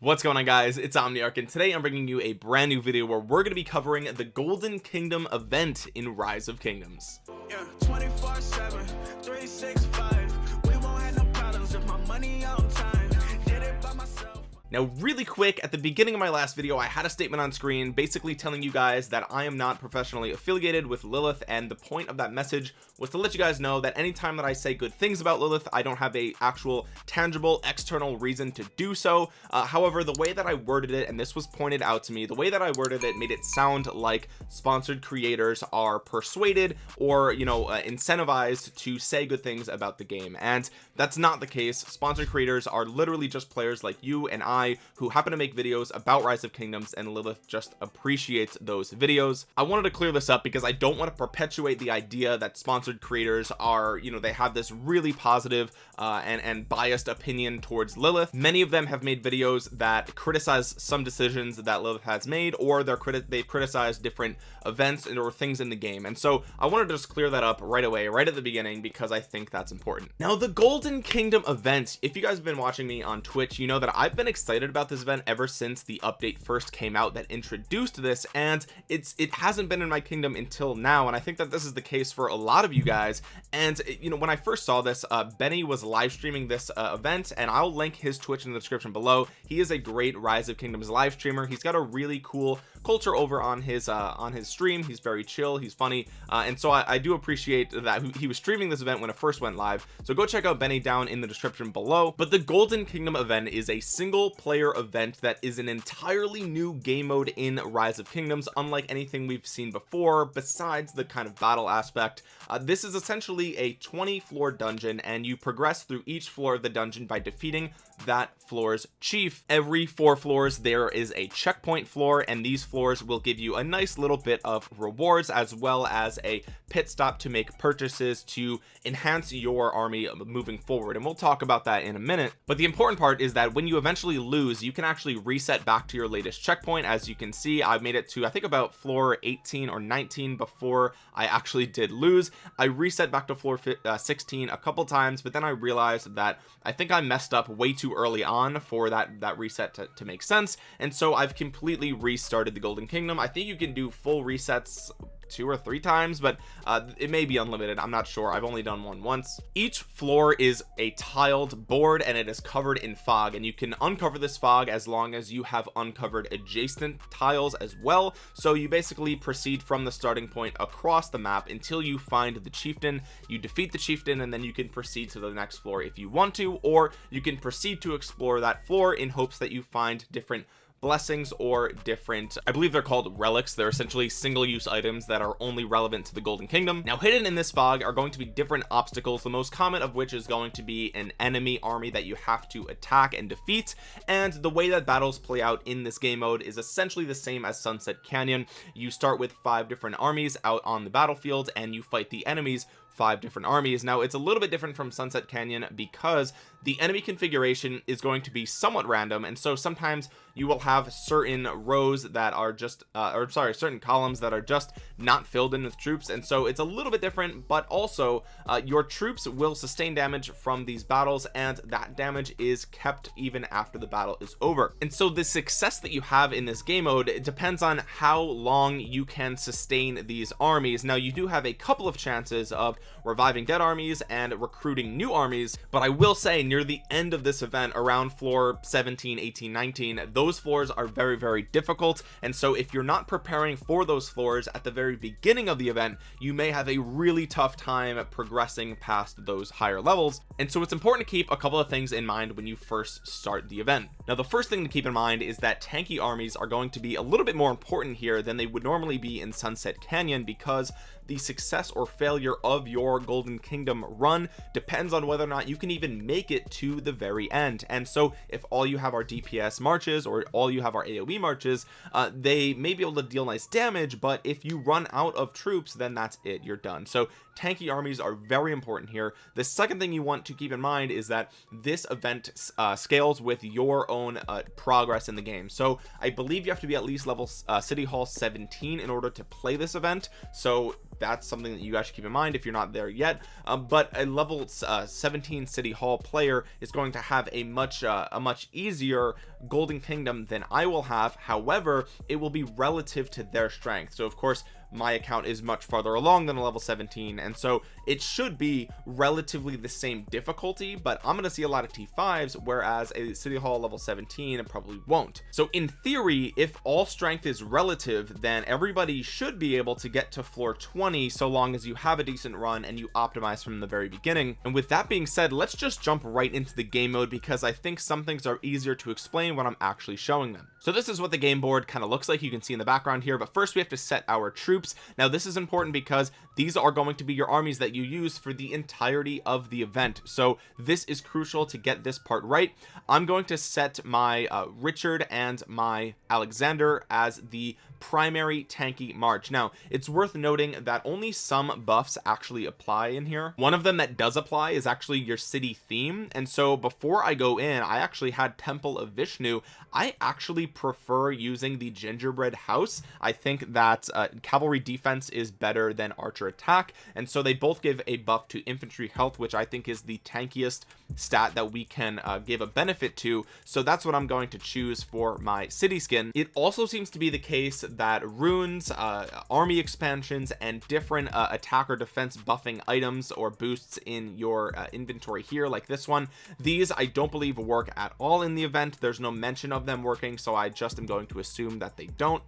what's going on guys? It's omniarch and today i'm bringing you a brand new video where we're going to be covering the golden kingdom event in rise of kingdoms. Yeah, now really quick at the beginning of my last video I had a statement on screen basically telling you guys that I am not professionally affiliated with Lilith and the point of that message was to let you guys know that anytime that I say good things about Lilith I don't have a actual tangible external reason to do so. Uh, however the way that I worded it and this was pointed out to me the way that I worded it made it sound like sponsored creators are persuaded or you know uh, incentivized to say good things about the game. And that's not the case. Sponsored creators are literally just players like you and I Who happen to make videos about rise of kingdoms and Lilith just appreciates those videos. I wanted to clear this up because I don't want to perpetuate the idea that sponsored creators are you know they have this really positive uh, and and biased opinion towards Lilith. Many of them have made videos that criticize some decisions that Lilith has made or they're criti they've criticized different events and or things in the game. And so I wanted to just clear that up right away right at the beginning because I think that's important. Now the golden kingdom event if you guys have been watching me on Twitch you know that I've been excited about this event ever since the update first came out that introduced this and it's it hasn't been in my kingdom until now and I think that this is the case for a lot of you guys. And you know when I first saw this uh Benny was live streaming this uh, event and I'll link his Twitch in the description below. He is a great rise of kingdoms live streamer. He's got a really cool culture over on his uh on his stream. He's very chill. He's funny. Uh and so I, I do appreciate that he was streaming this event when it first went live. So go check out Benny down in the description below. But the golden kingdom event is a single player event that is an entirely new game mode in rise of kingdoms unlike anything we've seen before besides the kind of battle aspect. Uh, this is essentially a 20 floor dungeon and you progress through each floor of the dungeon by defeating that floor's chief. Every four floors there is a checkpoint floor and these floors will give you a nice little bit of rewards as well as a pit stop to make purchases to enhance your army moving forward. And we'll talk about that in a minute. But the important part is that when you eventually lose you can actually reset back to your latest checkpoint. As you can see I've made it to I think about floor 18 or 19 before I actually did lose. I reset back to floor uh, 16 a couple times but then I realized that I think I messed up way too early on for that that reset to, to make sense. And so I've completely restarted the Golden Kingdom. I think you can do full resets two or three times but uh, it may be unlimited. I'm not sure. I've only done one once. Each floor is a tiled board and it is covered in fog and you can uncover this fog as long as you have uncovered adjacent tiles as well. So you basically proceed from the starting point across the map until you find the chieftain. You defeat the chieftain and then you can proceed to the next floor if you want to or you can proceed to explore that floor in hopes that you find different blessings or different I believe they're called relics. They're essentially single-use items that are only relevant to the golden kingdom. Now hidden in this fog are going to be different obstacles the most common of which is going to be an enemy army that you have to attack and defeat. And the way that battles play out in this game mode is essentially the same as sunset canyon. You start with five different armies out on the battlefield and you fight the enemies five different armies. Now it's a little bit different from sunset canyon because the enemy configuration is going to be somewhat random and so sometimes you will have certain rows that are just uh, or sorry certain columns that are just not filled in with troops and so it's a little bit different but also uh, your troops will sustain damage from these battles and that damage is kept even after the battle is over. And so the success that you have in this game mode it depends on how long you can sustain these armies. Now you do have a couple of chances of reviving dead armies and recruiting new armies but I will say near the end of this event around floor 17 18 19 those floors are very very difficult. And so if you're not preparing for those floors at the very beginning of the event you may have a really tough time progressing past those higher levels. And so it's important to keep a couple of things in mind when you first start the event. Now the first thing to keep in mind is that tanky armies are going to be a little bit more important here than they would normally be in sunset canyon because the success or failure of your golden kingdom run depends on whether or not you can even make it to the very end. And so if all you have are DPS marches or all you have are AoE marches uh, they may be able to deal nice damage but if you run out of troops then that's it you're done. So tanky armies are very important here. The second thing you want to keep in mind is that this event uh, scales with your own uh, progress in the game. So I believe you have to be at least level uh, city hall 17 in order to play this event. So that's something that you guys should keep in mind if you're not there yet. Um, but a level uh, 17 city hall player is going to have a much uh, a much easier golden kingdom than I will have. However it will be relative to their strength. So of course my account is much farther along than a level 17 and so it should be relatively the same difficulty but I'm gonna see a lot of t5s whereas a city hall level 17 probably won't. So in theory if all strength is relative then everybody should be able to get to floor 20 so long as you have a decent run and you optimize from the very beginning. And with that being said let's just jump right into the game mode because I think some things are easier to explain when I'm actually showing them. So this is what the game board kind of looks like. You can see in the background here but first we have to set our troops. Now this is important because these are going to be your armies that you use for the entirety of the event. So this is crucial to get this part right. I'm going to set my uh, Richard and my Alexander as the primary tanky march. Now it's worth noting that only some buffs actually apply in here. One of them that does apply is actually your city theme. And so before I go in I actually had Temple of Vishnu. I actually prefer using the gingerbread house. I think that uh, cavalry defense is better than archer attack. And so they both give a buff to infantry health which I think is the tankiest stat that we can uh, give a benefit to. So that's what I'm going to choose for my city skin. It also seems to be the case that runes uh, army expansions and different uh, attack or defense buffing items or boosts in your uh, inventory here like this one. These I don't believe work at all in the event. There's no mention of them working so I just am going to assume that they don't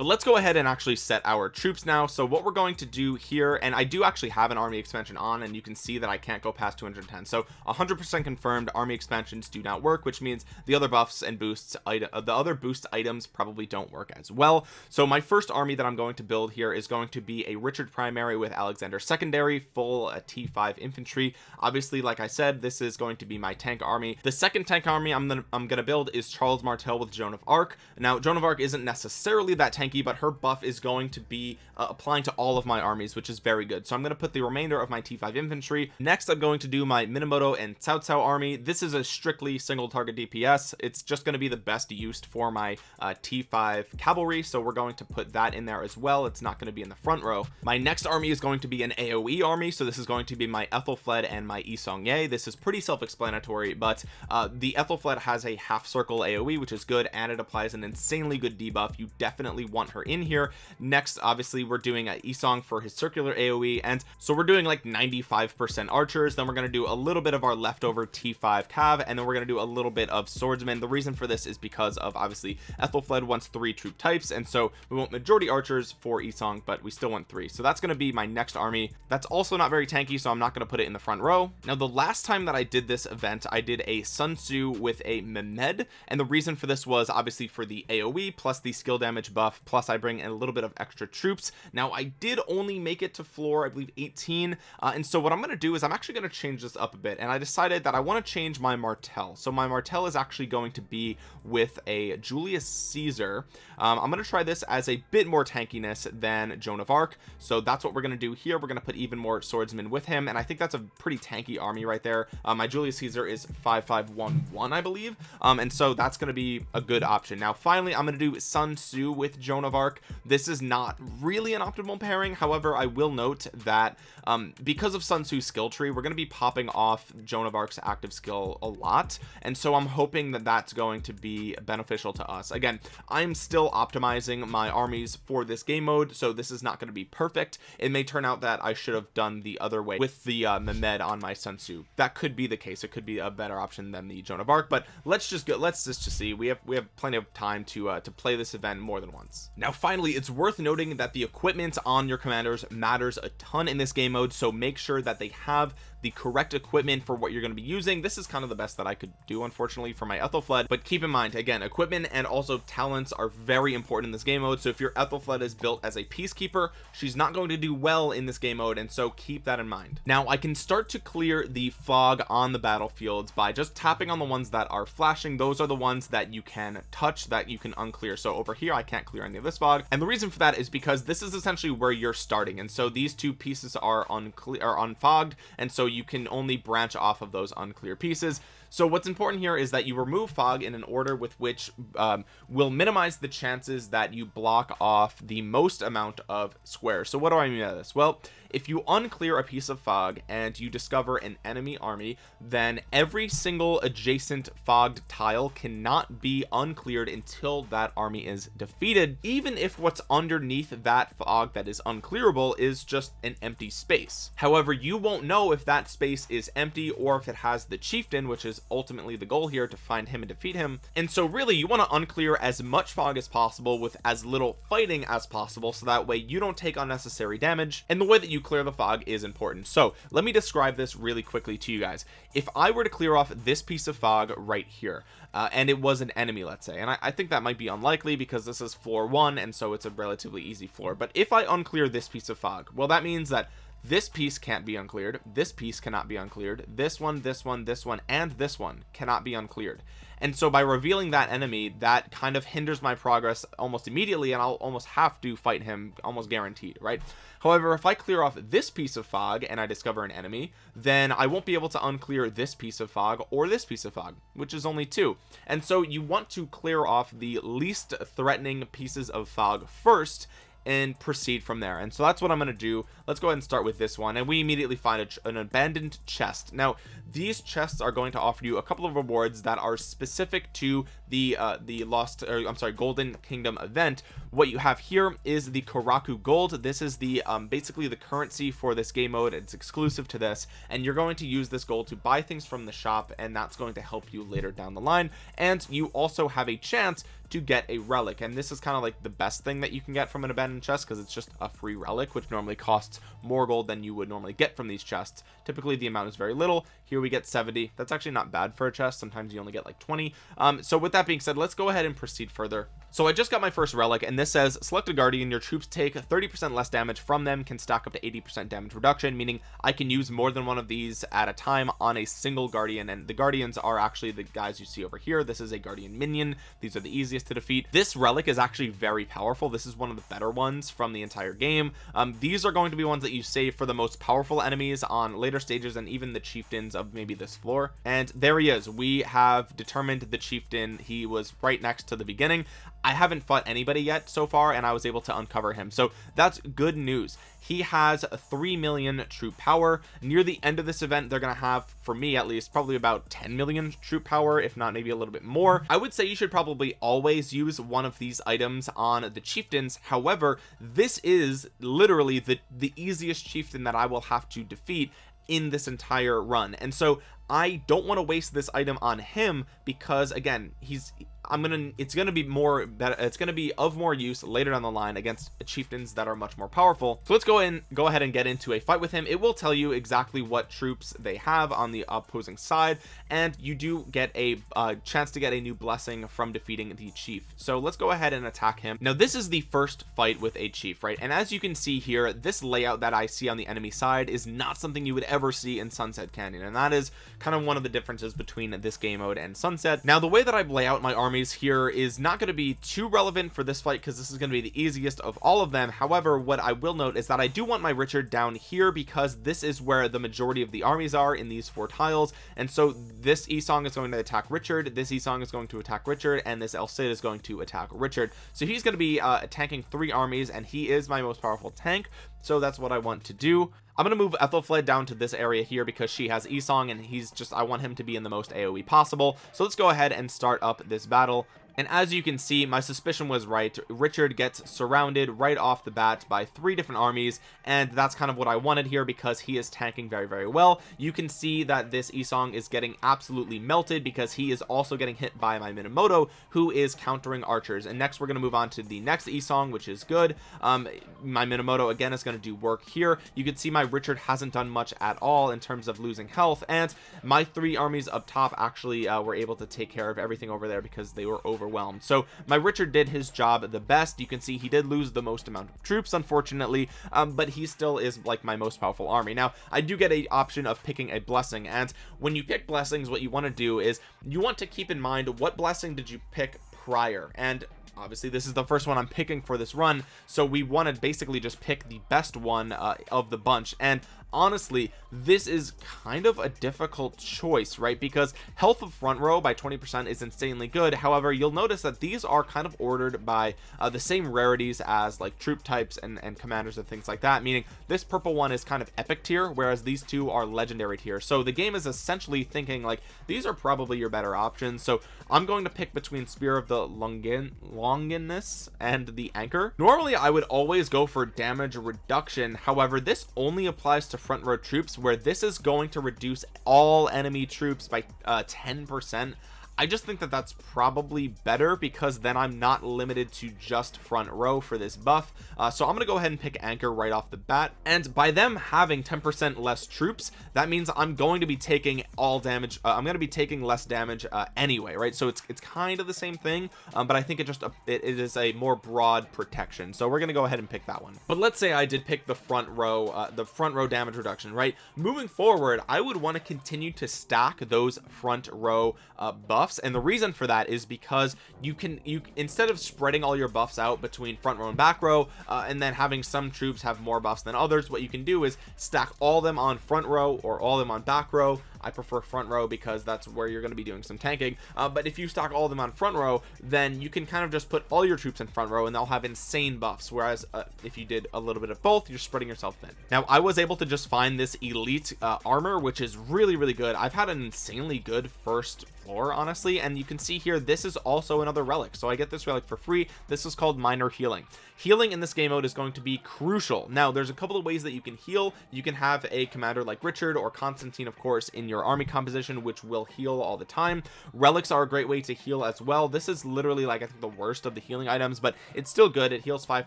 but let's go ahead and actually set our troops now. So what we're going to do here and I do actually have an army expansion on and you can see that I can't go past 210 so 100% confirmed army expansions do not work which means the other buffs and boosts uh, the other boost items probably don't work as well. So my first army that I'm going to build here is going to be a Richard primary with Alexander secondary full uh, T5 infantry. Obviously like I said this is going to be my tank army. The second tank army I'm gonna I'm gonna build is Charles Martel with Joan of Arc. Now Joan of Arc isn't necessarily that tank tanky but her buff is going to be uh, applying to all of my armies which is very good. So I'm going to put the remainder of my t5 infantry. Next I'm going to do my Minamoto and Cao Cao army. This is a strictly single target DPS it's just going to be the best used for my uh, t5 cavalry so we're going to put that in there as well. It's not going to be in the front row. My next army is going to be an AoE army so this is going to be my Ethelfled and my Yi Seong-Gye this is pretty self-explanatory but uh, the Ethelfled has a half circle AoE which is good and it applies an insanely good debuff. You definitely want want her in here. Next obviously we're doing a Isong for his circular AoE and so we're doing like 95 percent archers. Then we're going to do a little bit of our leftover T5 cav and then we're going to do a little bit of swordsman. The reason for this is because of obviously Ethelfled wants three troop types and so we want majority archers for Isong but we still want three. So that's going to be my next army. That's also not very tanky so I'm not going to put it in the front row. Now the last time that I did this event I did a Sun Tzu with a Mehmed and the reason for this was obviously for the AoE plus the skill damage buff plus I bring in a little bit of extra troops. Now I did only make it to floor I believe 18 uh, and so what I'm going to do is I'm actually going to change this up a bit and I decided that I want to change my Martel so my Martel is actually going to be with a Julius Caesar. Um, I'm going to try this as a bit more tankiness than Joan of Arc. So that's what we're going to do here. We're going to put even more swordsmen with him and I think that's a pretty tanky army right there. Uh, my Julius Caesar is 5511 I believe. Um, and so that's going to be a good option. Now finally I'm going to do Sun Tzu with Joan Joan of Arc. This is not really an optimal pairing. However I will note that um, because of Sun Tzu's skill tree we're going to be popping off Joan of Arc's active skill a lot and so I'm hoping that that's going to be beneficial to us. Again I'm still optimizing my armies for this game mode so this is not going to be perfect. It may turn out that I should have done the other way with the uh, Mehmed on my Sun Tzu. That could be the case. It could be a better option than the Joan of Arc but let's just go let's just to see. We have we have plenty of time to uh, to play this event more than once. Now finally it's worth noting that the equipment on your commanders matters a ton in this game mode so make sure that they have the correct equipment for what you're going to be using. This is kind of the best that I could do unfortunately for my Ethelfled but keep in mind again equipment and also talents are very important in this game mode. So if your Ethelfled is built as a peacekeeper she's not going to do well in this game mode. And so keep that in mind. Now I can start to clear the fog on the battlefields by just tapping on the ones that are flashing. Those are the ones that you can touch that you can unclear. So over here I can't clear any of this fog. And the reason for that is because this is essentially where you're starting. And so these two pieces are unclear are unfogged. And so you can only branch off of those unclear pieces so what's important here is that you remove fog in an order with which um, will minimize the chances that you block off the most amount of squares. So what do I mean by this? Well if you unclear a piece of fog and you discover an enemy army then every single adjacent fogged tile cannot be uncleared until that army is defeated even if what's underneath that fog that is unclearable is just an empty space. However you won't know if that space is empty or if it has the chieftain which is ultimately the goal here to find him and defeat him. And so really you want to unclear as much fog as possible with as little fighting as possible so that way you don't take unnecessary damage and the way that you clear the fog is important. So let me describe this really quickly to you guys. If I were to clear off this piece of fog right here uh, and it was an enemy let's say and I, I think that might be unlikely because this is floor one and so it's a relatively easy floor but if I unclear this piece of fog well that means that this piece can't be uncleared. This piece cannot be uncleared. This one this one this one and this one cannot be uncleared. And so by revealing that enemy that kind of hinders my progress almost immediately and I'll almost have to fight him almost guaranteed right? However if I clear off this piece of fog and I discover an enemy then I won't be able to unclear this piece of fog or this piece of fog which is only two. And so you want to clear off the least threatening pieces of fog first and proceed from there. And so that's what I'm going to do. Let's go ahead and start with this one. And we immediately find an abandoned chest. Now these chests are going to offer you a couple of rewards that are specific to the uh the lost or I'm sorry golden kingdom event. What you have here is the Koraku gold. This is the um basically the currency for this game mode. It's exclusive to this. And you're going to use this gold to buy things from the shop and that's going to help you later down the line. And you also have a chance to get a relic. And this is kind of like the best thing that you can get from an abandoned chest because it's just a free relic which normally costs more gold than you would normally get from these chests. Typically the amount is very little. Here we get 70 that's actually not bad for a chest. Sometimes you only get like 20 um so with that being said let's go ahead and proceed further so I just got my first relic and this says select a guardian your troops take 30 percent less damage from them can stack up to 80 percent damage reduction meaning I can use more than one of these at a time on a single guardian and the guardians are actually the guys you see over here. This is a guardian minion. These are the easiest to defeat. This relic is actually very powerful. This is one of the better ones from the entire game. Um, these are going to be ones that you save for the most powerful enemies on later stages and even the chieftains of maybe this floor. And there he is. We have determined the chieftain. He was right next to the beginning I haven't fought anybody yet so far and I was able to uncover him. So that's good news. He has 3 million troop power. Near the end of this event they're gonna have for me at least probably about 10 million troop power if not maybe a little bit more. I would say you should probably always use one of these items on the chieftains. However this is literally the the easiest chieftain that I will have to defeat in this entire run. And so I don't want to waste this item on him because again he's I'm gonna it's gonna be more better it's gonna be of more use later down the line against chieftains that are much more powerful. So let's go in go ahead and get into a fight with him. It will tell you exactly what troops they have on the opposing side and you do get a uh, chance to get a new blessing from defeating the chief. So let's go ahead and attack him. Now this is the first fight with a chief right? And as you can see here this layout that I see on the enemy side is not something you would ever see in Sunset Canyon and that is kind of one of the differences between this game mode and Sunset. Now the way that I lay out my armies here is not going to be too relevant for this fight because this is going to be the easiest of all of them. However what I will note is that I do want my Richard down here because this is where the majority of the armies are in these four tiles. And so this Esong is going to attack Richard this Esong is going to attack Richard and this El Cid is going to attack Richard. So he's going to be uh, tanking three armies and he is my most powerful tank. So that's what I want to do I'm gonna move Ethelflaed down to this area here because she has Esong and he's just I want him to be in the most AoE possible. So let's go ahead and start up this battle and as you can see my suspicion was right. Richard gets surrounded right off the bat by three different armies and that's kind of what I wanted here because he is tanking very very well. You can see that this Isong is getting absolutely melted because he is also getting hit by my Minamoto who is countering archers. And next we're going to move on to the next Isong which is good. Um my Minamoto again is going to do work here. You can see my Richard hasn't done much at all in terms of losing health and my three armies up top actually uh, were able to take care of everything over there because they were over overwhelmed. So my Richard did his job the best. You can see he did lose the most amount of troops unfortunately um, but he still is like my most powerful army. Now I do get a option of picking a blessing and when you pick blessings what you want to do is you want to keep in mind what blessing did you pick prior? And obviously this is the first one I'm picking for this run so we want to basically just pick the best one uh, of the bunch. And honestly this is kind of a difficult choice right? Because health of front row by 20 percent is insanely good. However you'll notice that these are kind of ordered by uh, the same rarities as like troop types and and commanders and things like that meaning this purple one is kind of epic tier whereas these two are legendary tier. So the game is essentially thinking like these are probably your better options. So i'm going to pick between spear of the longin longinus and the anchor. Normally i would always go for damage reduction. However this only applies to front row troops where this is going to reduce all enemy troops by uh 10 percent I just think that that's probably better because then I'm not limited to just front row for this buff. Uh, so I'm gonna go ahead and pick anchor right off the bat. And by them having 10% less troops that means I'm going to be taking all damage uh, I'm going to be taking less damage uh, anyway right? So it's it's kind of the same thing um, but I think it just it, it is a more broad protection. So we're gonna go ahead and pick that one. But let's say I did pick the front row uh, the front row damage reduction right? Moving forward I would want to continue to stack those front row uh, buffs buffs and the reason for that is because you can you instead of spreading all your buffs out between front row and back row uh, and then having some troops have more buffs than others what you can do is stack all them on front row or all them on back row I prefer front row because that's where you're going to be doing some tanking. Uh, but if you stock all of them on front row then you can kind of just put all your troops in front row and they'll have insane buffs. Whereas uh, if you did a little bit of both you're spreading yourself thin. Now I was able to just find this elite uh, armor which is really really good. I've had an insanely good first floor honestly and you can see here this is also another relic. So I get this relic for free. This is called minor healing. Healing in this game mode is going to be crucial. Now there's a couple of ways that you can heal. You can have a commander like Richard or Constantine of course in your army composition which will heal all the time. Relics are a great way to heal as well. This is literally like I think the worst of the healing items but it's still good. It heals five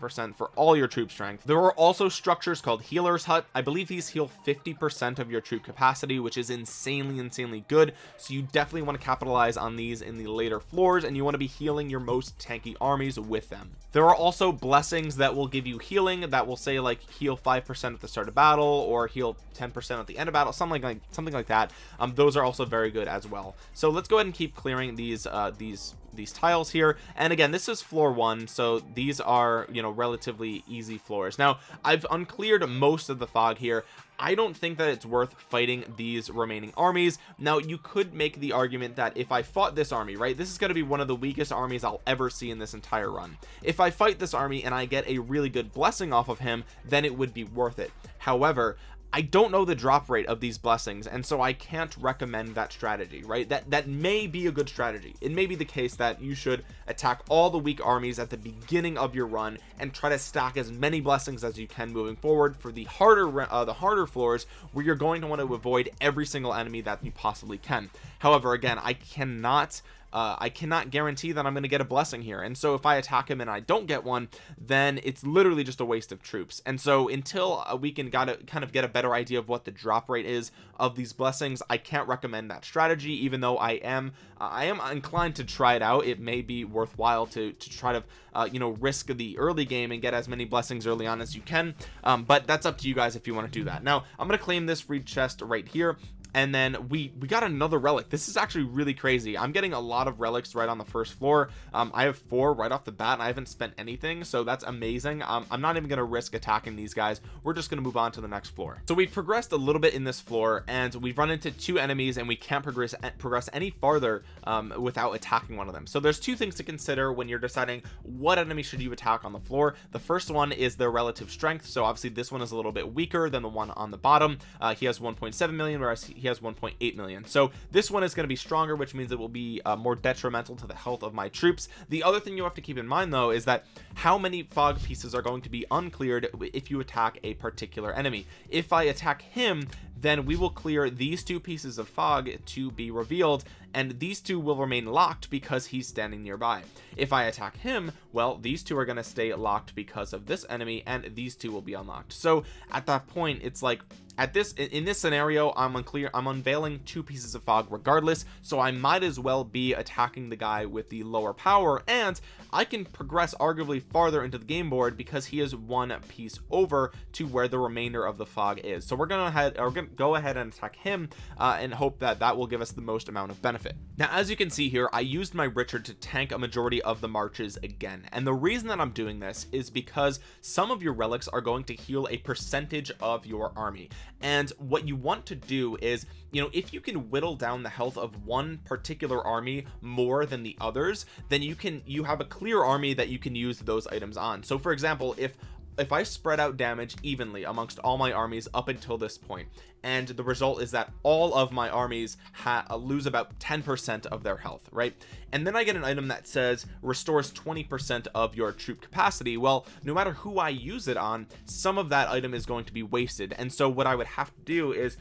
percent for all your troop strength. There are also structures called healers hut. I believe these heal 50 percent of your troop capacity which is insanely insanely good. So you definitely want to capitalize on these in the later floors and you want to be healing your most tanky armies with them. There are also blessings that will give you healing that will say like heal five percent at the start of battle or heal 10 percent at the end of battle something like something like that um, those are also very good as well. So let's go ahead and keep clearing these uh, these these tiles here. And again this is floor one so these are you know relatively easy floors. Now I've uncleared most of the fog here. I don't think that it's worth fighting these remaining armies. Now you could make the argument that if I fought this army right this is going to be one of the weakest armies I'll ever see in this entire run. If I fight this army and I get a really good blessing off of him then it would be worth it. However I don't know the drop rate of these blessings and so I can't recommend that strategy right? That that may be a good strategy. It may be the case that you should attack all the weak armies at the beginning of your run and try to stack as many blessings as you can moving forward for the harder uh, the harder floors where you're going to want to avoid every single enemy that you possibly can however again I cannot uh, I cannot guarantee that I'm going to get a blessing here. And so if I attack him and I don't get one then it's literally just a waste of troops. And so until uh, we can gotta kind of get a better idea of what the drop rate is of these blessings I can't recommend that strategy even though I am I am inclined to try it out. It may be worthwhile to to try to uh, you know risk the early game and get as many blessings early on as you can. Um, but that's up to you guys if you want to do that. Now I'm gonna claim this free chest right here and then we we got another relic. This is actually really crazy. I'm getting a lot of relics right on the first floor. Um, i have four right off the bat and i haven't spent anything so that's amazing. Um, i'm not even to risk attacking these guys. We're just to move on to the next floor. So we've progressed a little bit in this floor and we've run into two enemies and we can't progress progress any farther um, without attacking one of them. So there's two things to consider when you're deciding what enemy should you attack on the floor. The first one is their relative strength. So obviously this one is a little bit weaker than the one on the bottom. Uh, he has 1.7 million whereas he he has 1.8 million. So this one is going to be stronger which means it will be uh, more detrimental to the health of my troops. The other thing you have to keep in mind though is that how many fog pieces are going to be uncleared if you attack a particular enemy. If I attack him then we will clear these two pieces of fog to be revealed and these two will remain locked because he's standing nearby. If I attack him well these two are going to stay locked because of this enemy and these two will be unlocked. So at that point it's like at this in this scenario I'm unclear I'm unveiling two pieces of fog regardless so I might as well be attacking the guy with the lower power and I can progress arguably farther into the game board because he is one piece over to where the remainder of the fog is. So we're gonna head we're gonna go ahead and attack him uh, and hope that that will give us the most amount of benefit now as you can see here I used my Richard to tank a majority of the marches again. And the reason that I'm doing this is because some of your relics are going to heal a percentage of your army. And what you want to do is you know if you can whittle down the health of one particular army more than the others then you can you have a clear army that you can use those items on. So for example if if I spread out damage evenly amongst all my armies up until this point and the result is that all of my armies uh, lose about 10% of their health right? And then I get an item that says restores 20% of your troop capacity. Well no matter who I use it on some of that item is going to be wasted. And so what I would have to do is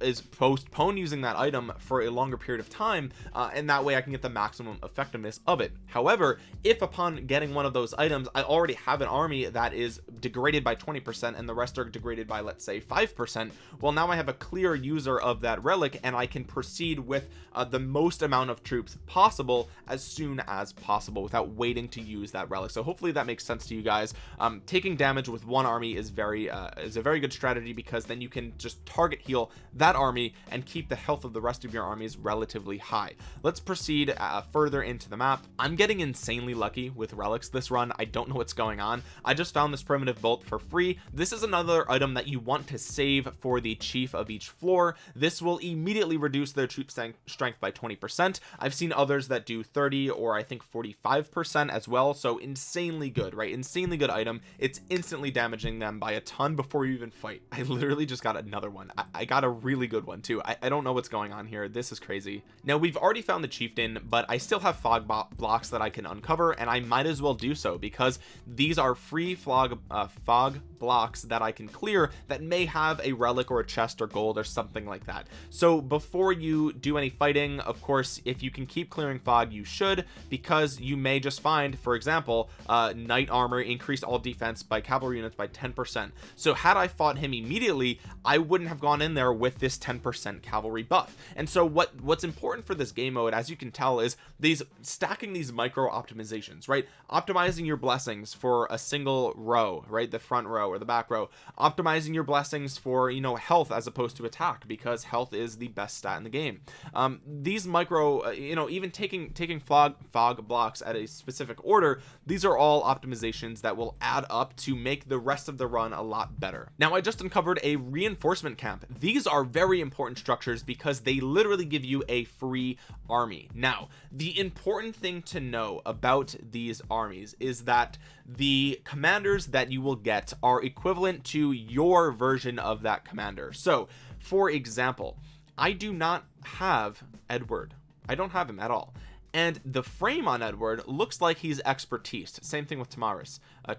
is postpone using that item for a longer period of time uh, and that way I can get the maximum effectiveness of it. However if upon getting one of those items I already have an army that is degraded by 20% and the rest are degraded by let's say 5% well now I have a clear user of that relic and I can proceed with uh, the most amount of troops possible as soon as possible without waiting to use that relic. So hopefully that makes sense to you guys. Um, taking damage with one army is very uh, is a very good strategy because then you can just target heal that army and keep the health of the rest of your armies relatively high. Let's proceed uh, further into the map. I'm getting insanely lucky with relics this run. I don't know what's going on. I just found this primitive bolt for free. This is another item that you want to save for the chief of each floor. This will immediately reduce their troop strength by 20 percent. I've seen others that do 30 or I think 45 percent as well so insanely good right? Insanely good item. It's instantly damaging them by a ton before you even fight. I literally just got another one. I, I got a really good one too. I, I don't know what's going on here. This is crazy. Now we've already found the chieftain but I still have fog blocks that I can uncover and I might as well do so because these are free fog uh, fog blocks that I can clear that may have a relic or a chest or gold or something like that. So before you do any fighting of course if you can keep clearing fog you should because you may just find for example uh knight armor increased all defense by cavalry units by 10 percent. So had I fought him immediately I wouldn't have gone in there with this 10 percent cavalry buff. And so what what's important for this game mode as you can tell is these stacking these micro optimizations right? Optimizing your blessings for a single row right? The front row or the back row. Optimizing your blessings for you know health as opposed to attack because health is the best stat in the game. Um these micro uh, you know even taking taking fog fog blocks at a specific order these are all optimizations that will add up to make the rest of the run a lot better. Now I just uncovered a reinforcement camp. These are very important structures because they literally give you a free army. Now the important thing to know about these armies is that the commanders that you will get are equivalent to your version of that commander. So for example I do not have Edward. I don't have him at all. And the frame on Edward looks like he's expertise. Same thing with Tomyris uh,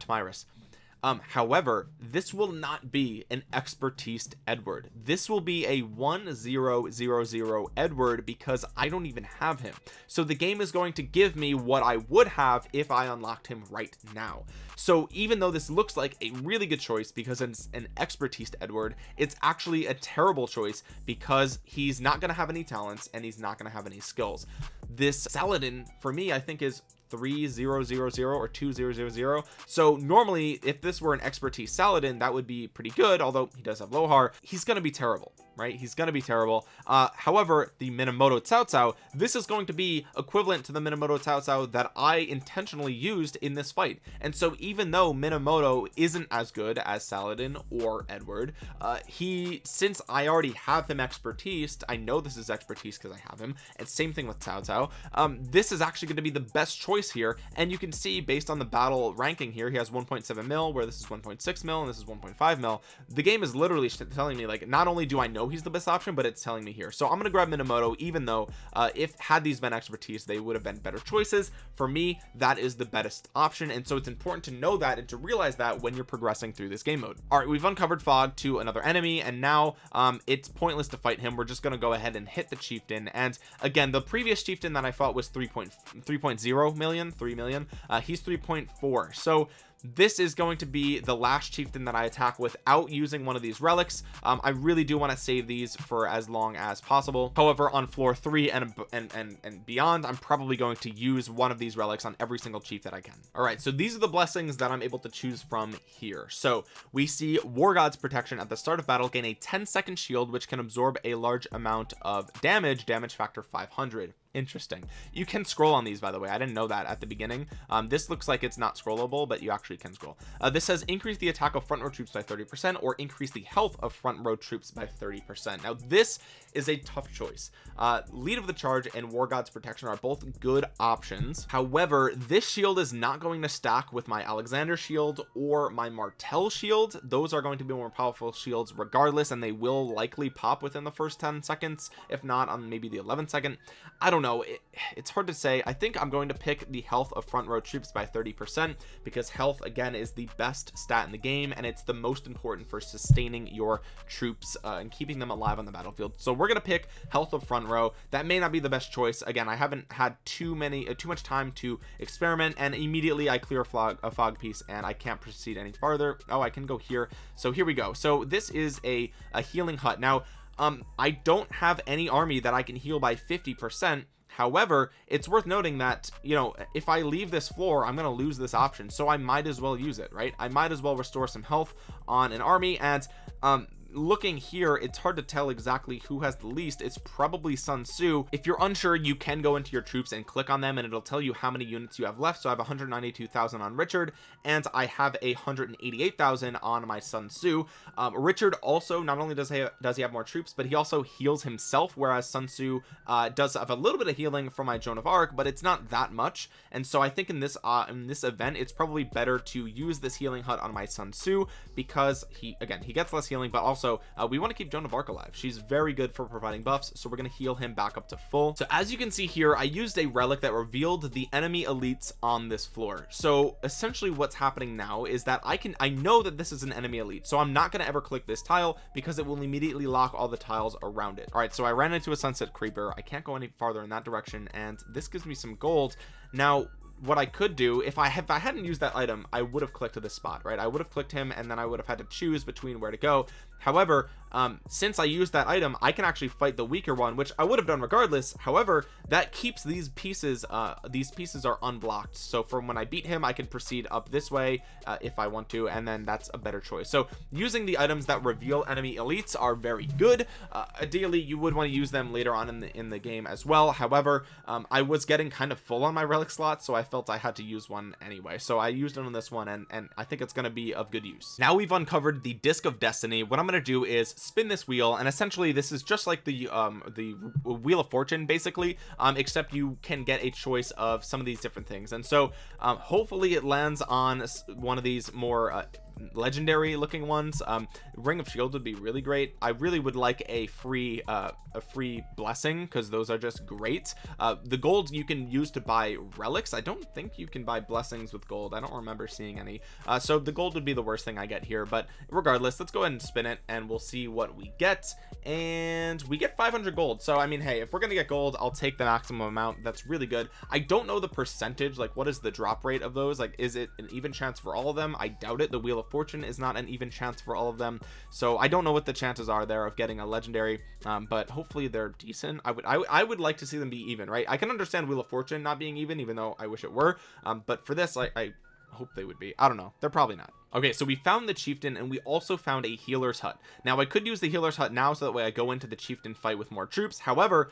um however this will not be an expertise edward. This will be a 1000 edward because i don't even have him. So the game is going to give me what i would have if i unlocked him right now. So even though this looks like a really good choice because it's an expertise edward it's actually a terrible choice because he's not going to have any talents and he's not going to have any skills. This saladin for me i think is 3000 or 2000 so normally if this were an expertise saladin that would be pretty good although he does have lohar. He's going to be terrible right? He's going to be terrible. Uh however the minamoto cao cao this is going to be equivalent to the minamoto cao cao that i intentionally used in this fight. And so even though minamoto isn't as good as saladin or edward uh he since i already have him expertise i know this is expertise because i have him and same thing with cao cao um this is actually going to be the best choice here. And you can see based on the battle ranking here he has 1.7 mil where this is 1.6 mil and this is 1.5 mil. The game is literally telling me like not only do i know he's the best option but it's telling me here. So i'm gonna grab minamoto even though uh if had these been expertise they would have been better choices. For me that is the best option and so it's important to know that and to realize that when you're progressing through this game mode. All right we've uncovered fog to another enemy and now um it's pointless to fight him. We're just going to go ahead and hit the chieftain and again the previous chieftain that i fought was 3.3.0 million 3 million. Uh he's 3.4 so this is going to be the last chieftain that I attack without using one of these relics. Um, I really do want to save these for as long as possible. However on floor three and and and, and beyond I'm probably going to use one of these relics on every single chief that I can. All right so these are the blessings that I'm able to choose from here. So we see war god's protection at the start of battle gain a 10 second shield which can absorb a large amount of damage damage factor 500 interesting. You can scroll on these by the way. I didn't know that at the beginning. Um, this looks like it's not scrollable but you actually can scroll. Uh, this says increase the attack of front row troops by 30 percent or increase the health of front row troops by 30 percent. Now this is a tough choice. Uh, lead of the charge and war god's protection are both good options. However this shield is not going to stack with my alexander shield or my martel shield. Those are going to be more powerful shields regardless and they will likely pop within the first 10 seconds if not on maybe the 11th second. I don't know. It, it's hard to say. I think I'm going to pick the health of front row troops by 30 percent because health again is the best stat in the game and it's the most important for sustaining your troops uh, and keeping them alive on the battlefield. So we're gonna pick health of front row. That may not be the best choice. Again I haven't had too many uh, too much time to experiment and immediately I clear a fog, a fog piece and I can't proceed any farther. Oh I can go here. So here we go. So this is a a healing hut. Now um I don't have any army that I can heal by 50 percent. However it's worth noting that you know if I leave this floor I'm gonna lose this option. So I might as well use it right? I might as well restore some health on an army and um looking here it's hard to tell exactly who has the least. It's probably Sun Tzu. If you're unsure you can go into your troops and click on them and it'll tell you how many units you have left. So I have 192,000 on Richard and I have a 188,000 on my Sun Tzu. Um, Richard also not only does he does he have more troops but he also heals himself whereas Sun Tzu uh, does have a little bit of healing from my Joan of Arc but it's not that much. And so I think in this uh, in this event it's probably better to use this healing hut on my Sun Tzu because he again he gets less healing but also also uh, we want to keep Joan of Arc alive. She's very good for providing buffs so we're going to heal him back up to full. So as you can see here I used a relic that revealed the enemy elites on this floor. So essentially what's happening now is that I can I know that this is an enemy elite so I'm not going to ever click this tile because it will immediately lock all the tiles around it. All right so I ran into a sunset creeper. I can't go any farther in that direction and this gives me some gold. Now what I could do if I have if I hadn't used that item I would have clicked to this spot right? I would have clicked him and then I would have had to choose between where to go however um, since I used that item I can actually fight the weaker one which I would have done regardless. However that keeps these pieces uh, these pieces are unblocked. So from when I beat him I can proceed up this way uh, if I want to and then that's a better choice. So using the items that reveal enemy elites are very good. Uh, ideally you would want to use them later on in the in the game as well. However um, I was getting kind of full on my relic slot so I felt I had to use one anyway. So I used it on this one and and I think it's going to be of good use. Now we've uncovered the disc of destiny. What I'm going to do is spin this wheel and essentially this is just like the um the wheel of fortune basically um except you can get a choice of some of these different things. And so um hopefully it lands on one of these more uh, legendary looking ones. Um ring of shield would be really great. I really would like a free uh a free blessing because those are just great. Uh the gold you can use to buy relics. I don't think you can buy blessings with gold. I don't remember seeing any. Uh so the gold would be the worst thing i get here but regardless let's go ahead and spin it and we'll see what we get. And we get 500 gold. So i mean hey if we're gonna get gold i'll take the maximum amount. That's really good. I don't know the percentage like what is the drop rate of those? Like is it an even chance for all of them? I doubt it. The wheel of fortune is not an even chance for all of them. So I don't know what the chances are there of getting a legendary um, but hopefully they're decent. I would I, I would like to see them be even right? I can understand wheel of fortune not being even even though I wish it were um, but for this I, I hope they would be. I don't know. They're probably not. Okay so we found the chieftain and we also found a healer's hut. Now I could use the healer's hut now so that way I go into the chieftain fight with more troops. However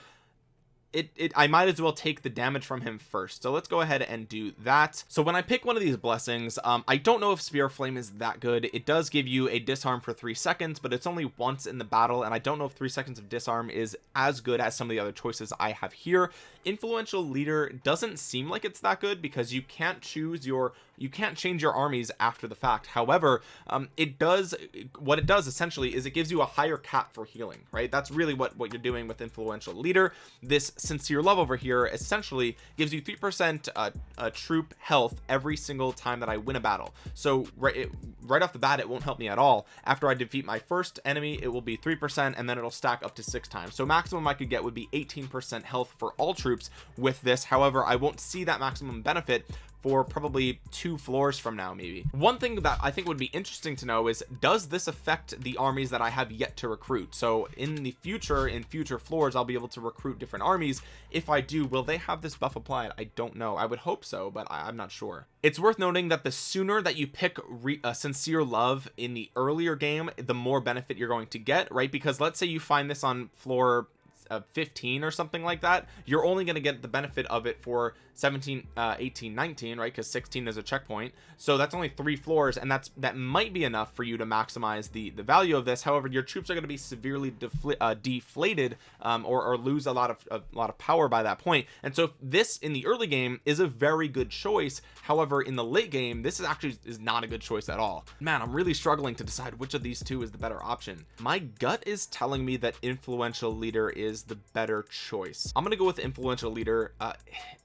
it, it I might as well take the damage from him first. So let's go ahead and do that. So when I pick one of these blessings um I don't know if spear flame is that good. It does give you a disarm for three seconds but it's only once in the battle and I don't know if three seconds of disarm is as good as some of the other choices I have here. Influential leader doesn't seem like it's that good because you can't choose your you can't change your armies after the fact. However um it does what it does essentially is it gives you a higher cap for healing right? That's really what what you're doing with influential leader. This sincere love over here essentially gives you three percent uh, uh, troop health every single time that I win a battle. So right it, right off the bat it won't help me at all. After I defeat my first enemy it will be three percent and then it'll stack up to six times. So maximum I could get would be 18 percent health for all troops with this. However I won't see that maximum benefit for probably two floors from now maybe. One thing that I think would be interesting to know is does this affect the armies that I have yet to recruit? So in the future in future floors I'll be able to recruit different armies. If I do will they have this buff applied? I don't know. I would hope so but I, am not sure. It's worth noting that the sooner that you pick a sincere love in the earlier game the more benefit you're going to get right? Because let's say you find this on floor uh, 15 or something like that you're only going to get the benefit of it for 17 uh 18 19 right? Because 16 is a checkpoint. So that's only three floors and that's that might be enough for you to maximize the the value of this. However your troops are going to be severely uh, deflated um, or, or lose a lot of a lot of power by that point. point. And so this in the early game is a very good choice. However in the late game this is actually is not a good choice at all. Man I'm really struggling to decide which of these two is the better option. My gut is telling me that influential leader is the better choice. I'm gonna go with influential leader. Uh,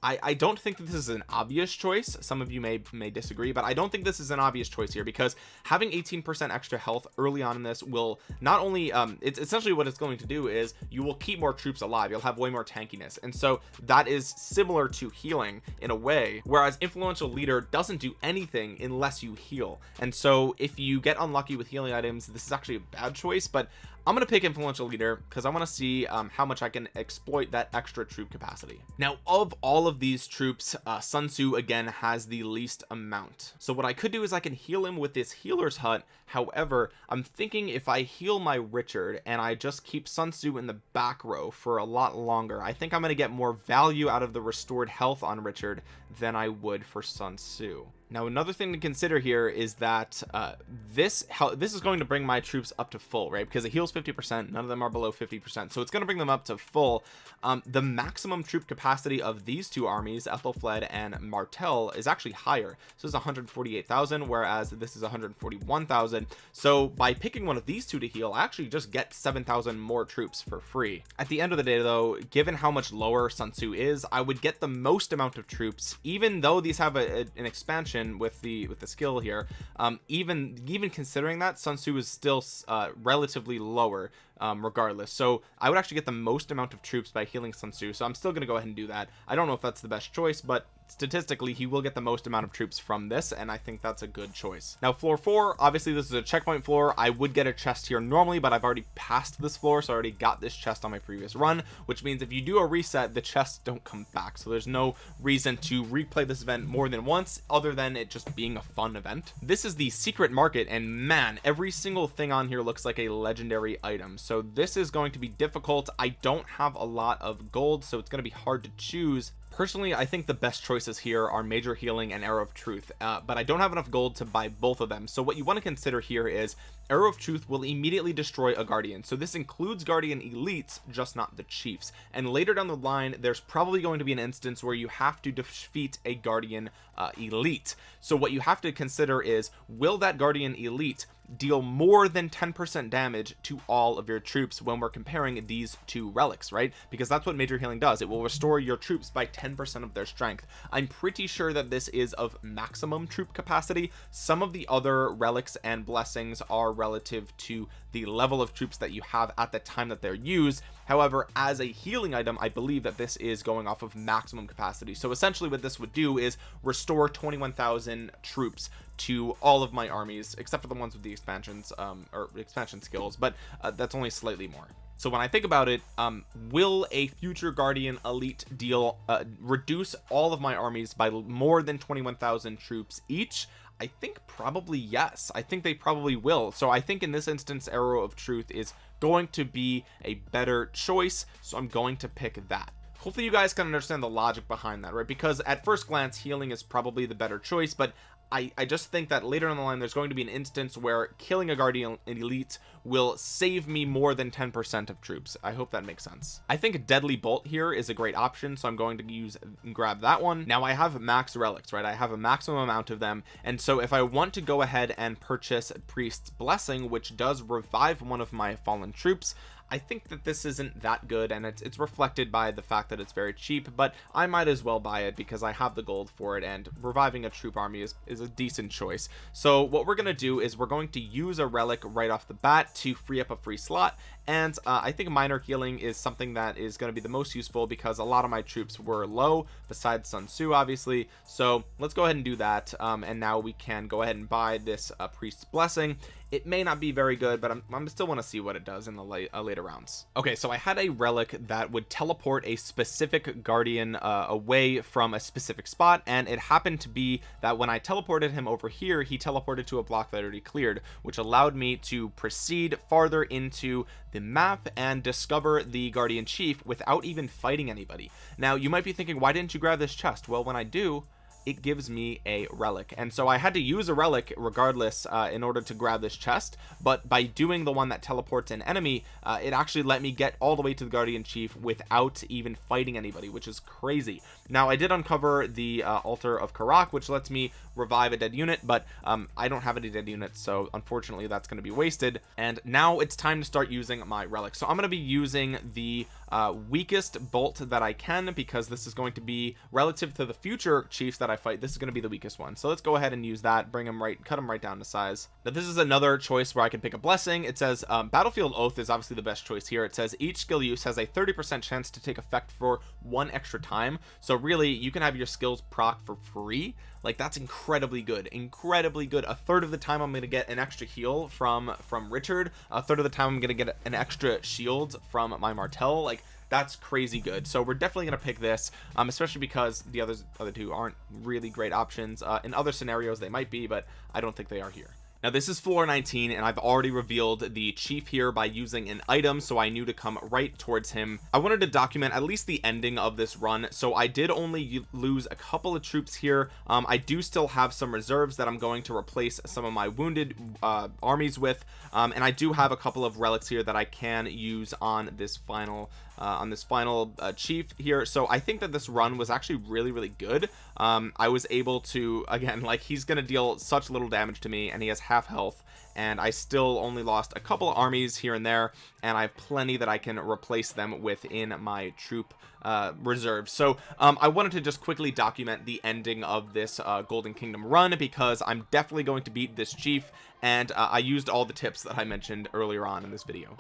I I don't think that this is an obvious choice. Some of you may may disagree but I don't think this is an obvious choice here because having 18% extra health early on in this will not only um it's essentially what it's going to do is you will keep more troops alive. You'll have way more tankiness. And so that is similar to healing in a way whereas influential leader doesn't do anything unless you heal. And so if you get unlucky with healing items this is actually a bad choice but I'm gonna pick influential leader because I want to see um, how much I can exploit that extra troop capacity. Now of all of these troops uh, Sun Tzu again has the least amount. So what I could do is I can heal him with this healer's hut. However I'm thinking if I heal my Richard and I just keep Sun Tzu in the back row for a lot longer I think I'm gonna get more value out of the restored health on Richard than I would for Sun Tzu now another thing to consider here is that uh, this how this is going to bring my troops up to full right? Because it heals 50 percent none of them are below 50 percent. So it's going to bring them up to full. Um, the maximum troop capacity of these two armies Ethelfled and Martel is actually higher. So it's 148,000 whereas this is 141,000 so by picking one of these two to heal I actually just get 7,000 more troops for free. At the end of the day though given how much lower Sun Tzu is I would get the most amount of troops even though these have a, a, an expansion with the with the skill here. Um even even considering that Sun Tzu is still uh relatively lower um, regardless. So I would actually get the most amount of troops by healing Sun Tzu. So I'm still gonna go ahead and do that. I don't know if that's the best choice but statistically he will get the most amount of troops from this and I think that's a good choice. Now floor four obviously this is a checkpoint floor. I would get a chest here normally but I've already passed this floor so I already got this chest on my previous run which means if you do a reset the chests don't come back. So there's no reason to replay this event more than once other than it just being a fun event. This is the secret market and man every single thing on here looks like a legendary item. So this is going to be difficult. I don't have a lot of gold so it's going to be hard to choose personally I think the best choices here are major healing and arrow of truth uh, but I don't have enough gold to buy both of them. So what you want to consider here is arrow of truth will immediately destroy a guardian. So this includes guardian elites just not the chiefs. And later down the line there's probably going to be an instance where you have to defeat a guardian uh, elite. So what you have to consider is will that guardian elite deal more than 10% damage to all of your troops when we're comparing these two relics right? Because that's what major healing does. It will restore your troops by 10% of their strength. I'm pretty sure that this is of maximum troop capacity. Some of the other relics and blessings are relative to the level of troops that you have at the time that they're used. However as a healing item I believe that this is going off of maximum capacity. So essentially what this would do is restore 21,000 troops to all of my armies except for the ones with the expansions um or expansion skills but uh, that's only slightly more. So when I think about it um will a future guardian elite deal uh, reduce all of my armies by more than 21,000 troops each I think probably yes. I think they probably will. So I think in this instance arrow of truth is going to be a better choice. So I'm going to pick that. Hopefully you guys can understand the logic behind that right? Because at first glance healing is probably the better choice but I, I just think that later in the line there's going to be an instance where killing a guardian elite will save me more than 10% of troops. I hope that makes sense. I think deadly bolt here is a great option so I'm going to use and grab that one. Now I have max relics right? I have a maximum amount of them. And so if I want to go ahead and purchase priest's blessing which does revive one of my fallen troops I think that this isn't that good and it's, it's reflected by the fact that it's very cheap but I might as well buy it because I have the gold for it and reviving a troop army is, is a decent choice. So what we're gonna do is we're going to use a relic right off the bat to free up a free slot and uh, I think minor healing is something that is going to be the most useful because a lot of my troops were low besides Sun Tzu obviously. So let's go ahead and do that um, and now we can go ahead and buy this uh, priest's blessing it may not be very good but I'm, I'm still want to see what it does in the late, uh, later rounds. Okay so I had a relic that would teleport a specific guardian uh, away from a specific spot and it happened to be that when I teleported him over here he teleported to a block that already cleared which allowed me to proceed farther into the map and discover the guardian chief without even fighting anybody. Now you might be thinking why didn't you grab this chest? Well when I do it gives me a relic. And so I had to use a relic regardless uh, in order to grab this chest but by doing the one that teleports an enemy uh, it actually let me get all the way to the guardian chief without even fighting anybody which is crazy. Now I did uncover the uh, altar of Karak which lets me revive a dead unit but um, I don't have any dead units so unfortunately that's going to be wasted. And now it's time to start using my relic. So I'm going to be using the uh, weakest bolt that I can because this is going to be relative to the future chiefs that I fight this is going to be the weakest one. So let's go ahead and use that bring them right cut them right down to size. Now this is another choice where I can pick a blessing. It says um, battlefield oath is obviously the best choice here. It says each skill use has a 30 percent chance to take effect for one extra time. So really you can have your skills proc for free like that's incredibly good. Incredibly good. A third of the time I'm gonna get an extra heal from from Richard. A third of the time I'm gonna get an extra shield from my Martel like that's crazy good. So we're definitely to pick this um, especially because the others other two aren't really great options. Uh, in other scenarios they might be but I don't think they are here now this is floor 19 and I've already revealed the chief here by using an item so I knew to come right towards him. I wanted to document at least the ending of this run so I did only lose a couple of troops here. Um, I do still have some reserves that I'm going to replace some of my wounded uh, armies with um, and I do have a couple of relics here that I can use on this final uh, on this final uh, chief here. So I think that this run was actually really really good. Um, I was able to again like he's gonna deal such little damage to me and he has half health and I still only lost a couple of armies here and there and I have plenty that I can replace them within my troop uh, reserve. So um, I wanted to just quickly document the ending of this uh, Golden Kingdom run because I'm definitely going to beat this chief and uh, I used all the tips that I mentioned earlier on in this video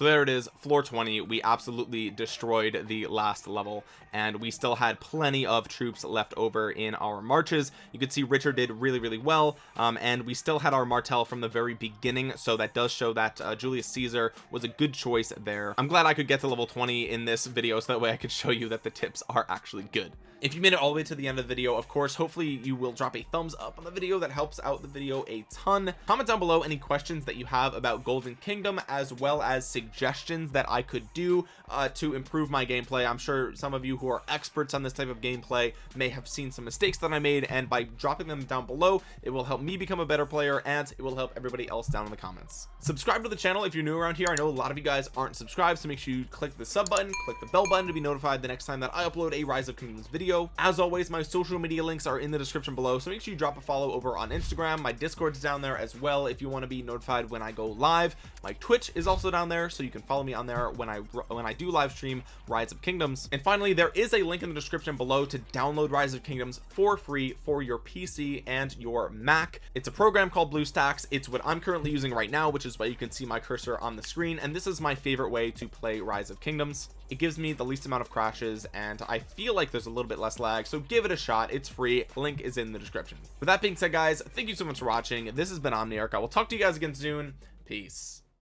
so there it is floor 20 we absolutely destroyed the last level and we still had plenty of troops left over in our marches. You can see Richard did really really well um, and we still had our Martel from the very beginning so that does show that uh, Julius Caesar was a good choice there. I'm glad I could get to level 20 in this video so that way I could show you that the tips are actually good. If you made it all the way to the end of the video of course hopefully you will drop a thumbs up on the video. That helps out the video a ton. Comment down below any questions that you have about golden kingdom as well as that I could do uh, to improve my gameplay. I'm sure some of you who are experts on this type of gameplay may have seen some mistakes that I made and by dropping them down below it will help me become a better player and it will help everybody else down in the comments. Subscribe to the channel if you're new around here. I know a lot of you guys aren't subscribed so make sure you click the sub button click the bell button to be notified the next time that I upload a rise of kingdoms video. As always my social media links are in the description below so make sure you drop a follow over on instagram. My discord's down there as well if you want to be notified when i go live. My twitch is also down there so you can follow me on there when i when i do live stream rise of kingdoms. And finally there is a link in the description below to download rise of kingdoms for free for your pc and your mac. It's a program called bluestacks. It's what i'm currently using right now which is why you can see my cursor on the screen. And this is my favorite way to play rise of kingdoms. It gives me the least amount of crashes and I feel like there's a little bit less lag so give it a shot. It's free. Link is in the description. With that being said guys thank you so much for watching. This has been Omniarch. I will talk to you guys again soon. Peace